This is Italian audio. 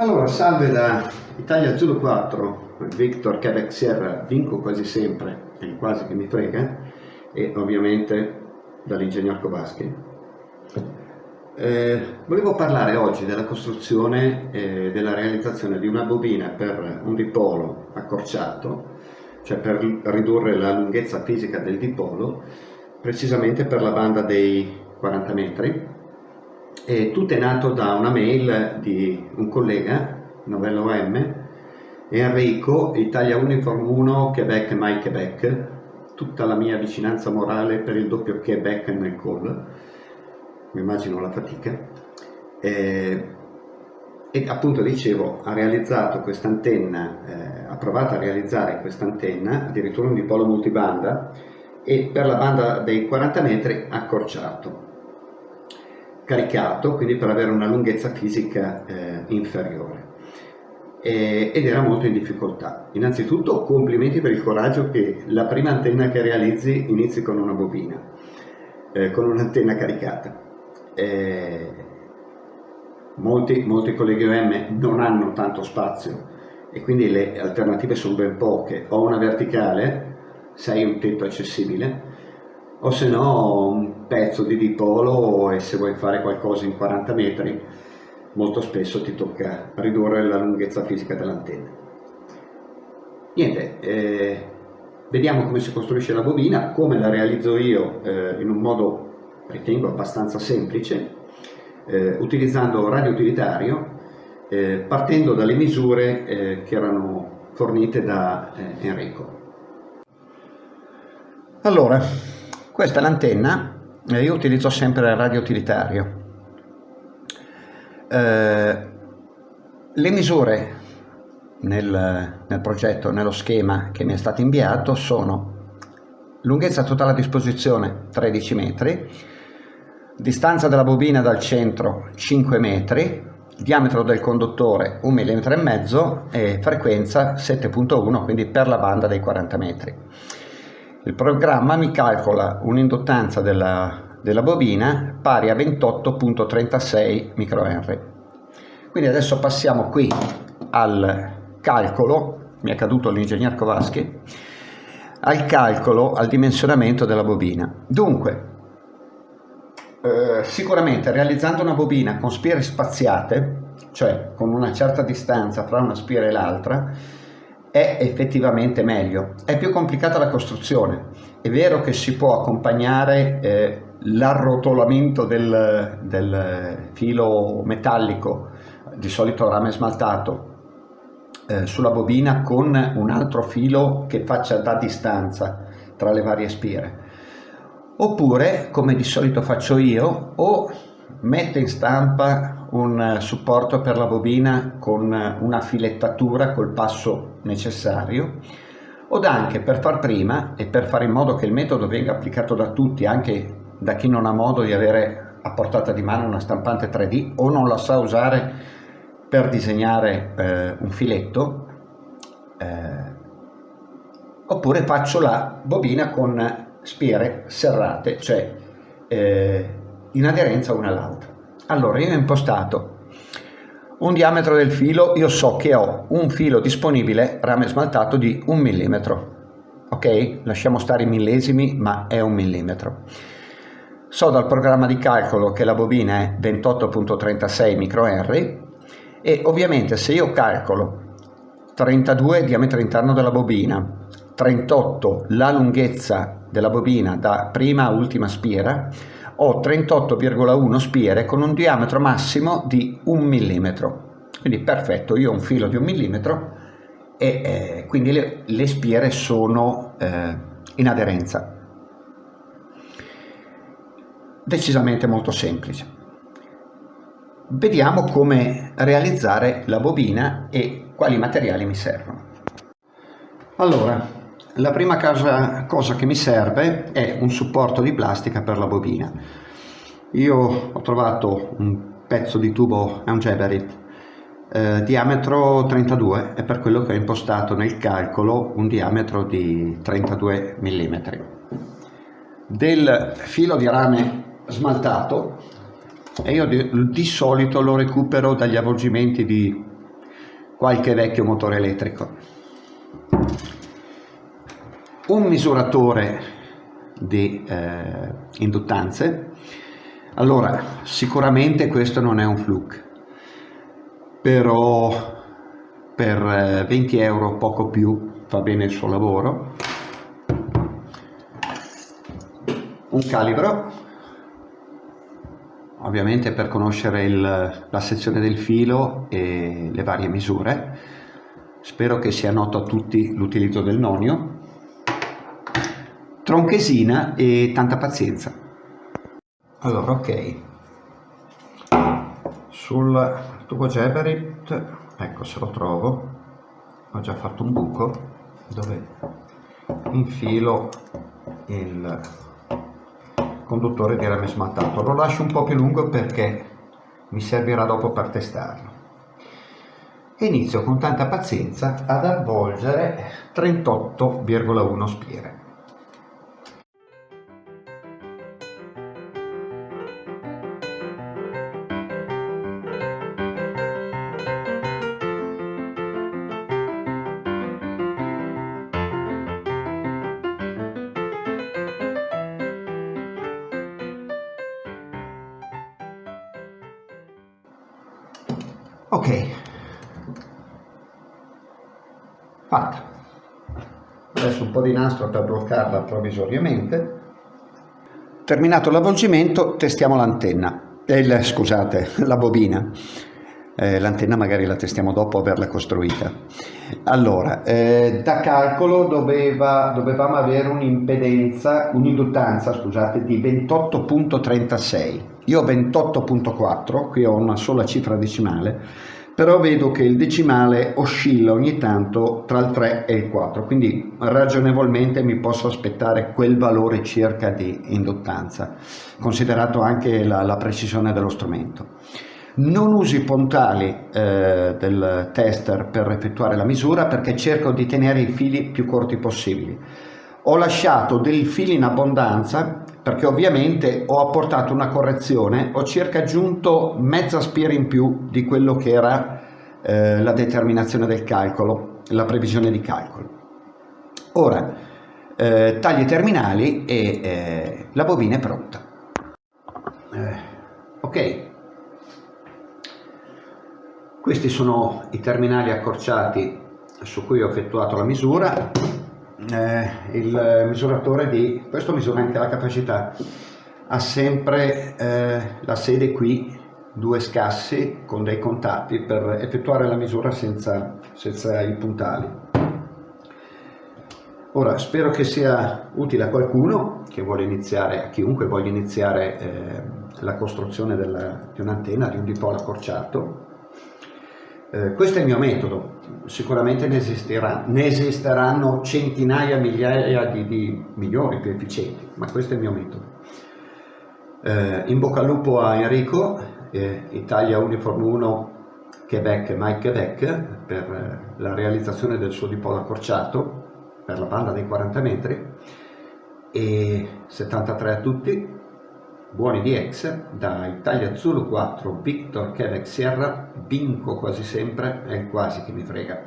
Allora, salve da Italia Zulu 4, Victor Quebec Sierra, vinco quasi sempre, è quasi che mi frega, e ovviamente dall'ingegner Kowalski. Eh, volevo parlare oggi della costruzione e eh, della realizzazione di una bobina per un dipolo accorciato, cioè per ridurre la lunghezza fisica del dipolo, precisamente per la banda dei 40 metri, e tutto è nato da una mail di un collega, Novello M, Enrico, Italia Uniform 1, Quebec, My Quebec, tutta la mia vicinanza morale per il doppio Quebec nel call, mi immagino la fatica, e, e appunto dicevo, ha realizzato questa antenna, eh, ha provato a realizzare questa antenna, addirittura un dipolo multibanda, e per la banda dei 40 metri accorciato caricato, quindi per avere una lunghezza fisica eh, inferiore. E, ed era molto in difficoltà. Innanzitutto complimenti per il coraggio che la prima antenna che realizzi inizi con una bobina, eh, con un'antenna caricata. Eh, molti, molti colleghi OM non hanno tanto spazio e quindi le alternative sono ben poche. O una verticale, se hai un tetto accessibile, o se no un pezzo di dipolo e se vuoi fare qualcosa in 40 metri molto spesso ti tocca ridurre la lunghezza fisica dell'antenna. Niente, eh, vediamo come si costruisce la bobina, come la realizzo io eh, in un modo ritengo abbastanza semplice, eh, utilizzando radio utilitario, eh, partendo dalle misure eh, che erano fornite da eh, Enrico. Allora, questa è l'antenna, io utilizzo sempre il radio utilitario. Eh, le misure nel, nel, progetto, nello schema che mi è stato inviato sono lunghezza totale a disposizione 13 metri, distanza della bobina dal centro 5 metri, diametro del conduttore 1 mm e frequenza 7.1 quindi per la banda dei 40 metri. Il programma mi calcola un'induttanza della, della bobina pari a 28.36 microhenry. Quindi adesso passiamo qui al calcolo, mi è caduto l'ingegner Kowalski, al calcolo, al dimensionamento della bobina. Dunque, eh, sicuramente realizzando una bobina con spire spaziate, cioè con una certa distanza tra una spira e l'altra, è effettivamente meglio. È più complicata la costruzione. È vero che si può accompagnare eh, l'arrotolamento del, del, filo metallico, di solito rame smaltato, eh, sulla bobina con un altro filo che faccia da distanza tra le varie spire. Oppure, come di solito faccio io, o metto in stampa un eh, supporto per la bobina con eh, una filettatura col passo necessario o anche per far prima e per fare in modo che il metodo venga applicato da tutti, anche da chi non ha modo di avere a portata di mano una stampante 3D o non la sa usare per disegnare eh, un filetto, eh, oppure faccio la bobina con spiere serrate, cioè eh, in aderenza una all'altra. Allora, io ho impostato un diametro del filo, io so che ho un filo disponibile rame smaltato di un millimetro. Ok? Lasciamo stare i millesimi, ma è un millimetro. So dal programma di calcolo che la bobina è 28.36 microhenry e ovviamente se io calcolo 32 diametro interno della bobina, 38 la lunghezza della bobina da prima a ultima spiera, ho 38,1 spiere con un diametro massimo di un millimetro. Quindi perfetto, io ho un filo di un millimetro e eh, quindi le, le, spiere sono eh, in aderenza. Decisamente molto semplice. Vediamo come realizzare la bobina e quali materiali mi servono. Allora, la prima cosa, cosa, che mi serve è un supporto di plastica per la bobina. Io ho trovato un pezzo di tubo, è un Geberit, eh, diametro 32 e per quello che ho impostato nel calcolo un diametro di 32 mm. Del filo di rame smaltato e io di, di solito lo recupero dagli avvolgimenti di qualche vecchio motore elettrico. Un misuratore di eh, induttanze, allora sicuramente questo non è un fluke, però per 20 eh, euro poco più fa bene il suo lavoro. Un calibro ovviamente per conoscere il, la sezione del filo e le varie misure. Spero che sia noto a tutti l'utilizzo del nonio. Tronchesina e tanta pazienza. Allora, ok. Sul tubo Geberit, ecco se lo trovo, ho già fatto un buco dove infilo il conduttore di rame smattato lo lascio un po' più lungo perché mi servirà dopo per testarlo e inizio con tanta pazienza ad avvolgere 38,1 spire ok. Fatta. Adesso un po' di nastro per bloccarla provvisoriamente. Terminato l'avvolgimento testiamo l'antenna. Eh, scusate la bobina eh, l'antenna magari la testiamo dopo averla costruita. Allora eh, da calcolo doveva, dovevamo avere un'impedenza un'induttanza scusate di 28.36 io ho 28.4 qui ho una sola cifra decimale però vedo che il decimale oscilla ogni tanto tra il 3 e il 4 quindi ragionevolmente mi posso aspettare quel valore circa di induttanza considerato anche la, la precisione dello strumento non uso i puntali eh, del tester per effettuare la misura perché cerco di tenere i fili più corti possibili. Ho lasciato dei fili in abbondanza perché ovviamente ho apportato una correzione, ho circa aggiunto mezza spira in più di quello che era eh, la determinazione del calcolo, la previsione di calcolo. Ora, eh, taglio i terminali e eh, la bobina è pronta. Eh, ok, questi sono i terminali accorciati su cui ho effettuato la misura. Eh, il misuratore di questo misura anche la capacità ha sempre eh, la sede qui due scassi con dei contatti per effettuare la misura senza, senza i puntali ora spero che sia utile a qualcuno che vuole iniziare a chiunque voglia iniziare eh, la costruzione della, di un'antenna di un dipolo accorciato eh, questo è il mio metodo, sicuramente ne, esisterà, ne esisteranno centinaia, migliaia di, di, migliori, più efficienti, ma questo è il mio metodo. Eh, in bocca al lupo a Enrico, eh, Italia Uniform 1 Quebec Mike Quebec per eh, la realizzazione del suo dipolo accorciato per la banda dei 40 metri e 73 a tutti buoni di ex, da Italia Zulu 4, Victor Quebec Sierra, vinco quasi sempre, è quasi che mi frega.